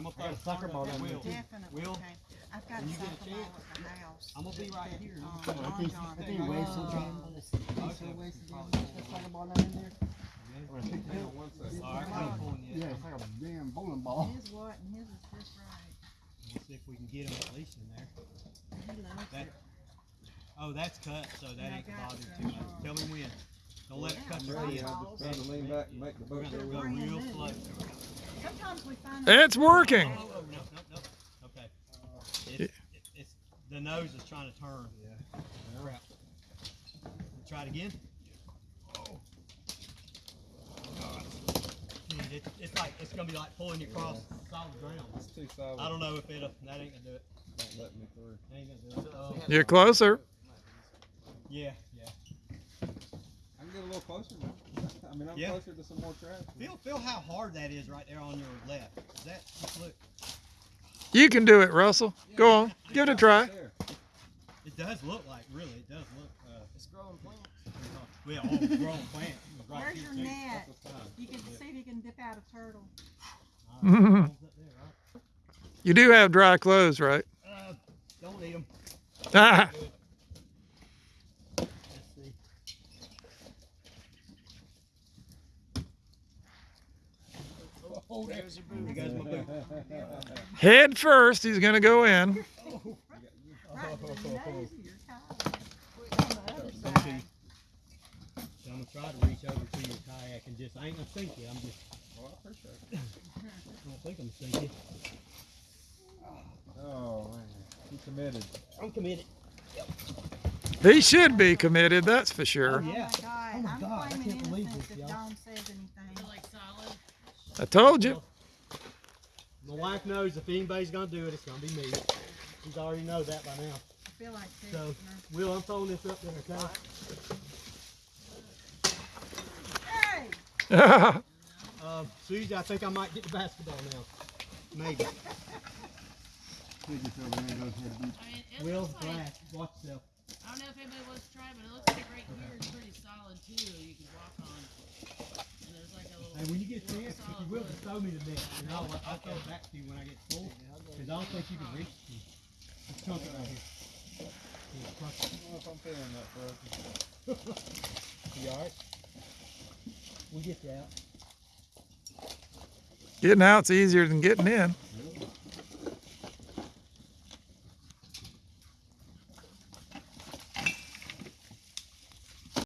I'm gonna I got a throw soccer ball down there, Will, too. Definitely, Will, okay. I've got a when you get a soccer ball chance, at the house. I'm gonna be right that, here. You um, come on. John I think, John I think he weighs some bought. time. He's so wasted down there. That soccer ball down in there. I'm gonna pick it up. All right, I ain't pulling Yeah, it's like a damn bowling ball. His what, and his is just right. We'll see if we can get him at least in there. He loves That- it. Oh, that's cut, so that And I ain't gonna bother some, too much. Tell me when. Don't let it cut I'm your ready. skin. I'm just trying to lean back and make the We're boat gonna go go real slow. Sometimes we find. It's working. Oh, oh, no, no, no. Okay. It's, it- it's, the nose is trying to turn. Yeah. Crap. Try it again. Oh. Dude, it's, it's like, it's gonna be like pulling you across solid ground. It's too solid. I don't know if it'll, that ain't gonna do it. Don't let me through. That ain't gonna do it. Oh, You're closer. yeah, yeah. I can get a little closer now. I mean, I'm Yeah. closer to some more trash. Feel, feel how hard that is right there on your left. Is that, just look, You can do it, Russell. Go on. Give it a try. There. it does look like, really, it does look, uh, It's growing plants. well, all growing plants. right Where's your too. net? That's what's fine. You can see if you can dip out a turtle. All right, up there, right? You do have dry clothes, right? Uh, don't need them. Ah, Let's see. Oh, there's your boot. There goes my boot. head first, he's gonna go in. Right to the nose of your kayak. On the other side. So I'm gonna try to reach over to your kayak and just, I ain't gonna sink you. I'm just, Well, I appreciate it. I don't think I'm gonna sink you. Oh, man. He committed. I'm committed. He should be committed, that's for Oh sure. Oh, my Yeah. God, Oh my I'm God, I claiming can't believe innocence this, if y'all. Dawn says anything. like solid. I told you. My wife knows if anybody's gonna do it, it's gonna be me. She's already know that by now. I feel like So, texting Will, I'm throwing this up there, okay? her. Hey! Uh, Susie, I think I might get the basketball now. Maybe. He just over there and goes ahead and I mean, Will, looks like, glass, watch yourself. I don't know if anybody wants to try, but it looks like right here is pretty solid too. You can walk on. And there's like a little. Hey, when you get a chance, if you will, just throw me the net, and I'll, I'll throw it back to you when I get full. Cause I don't think you can reach it. Just chunk it right here. Yeah, crunch it. I don't know if I'm feeling that, bro. You alright? We'll get you out. Getting out's easier than getting in.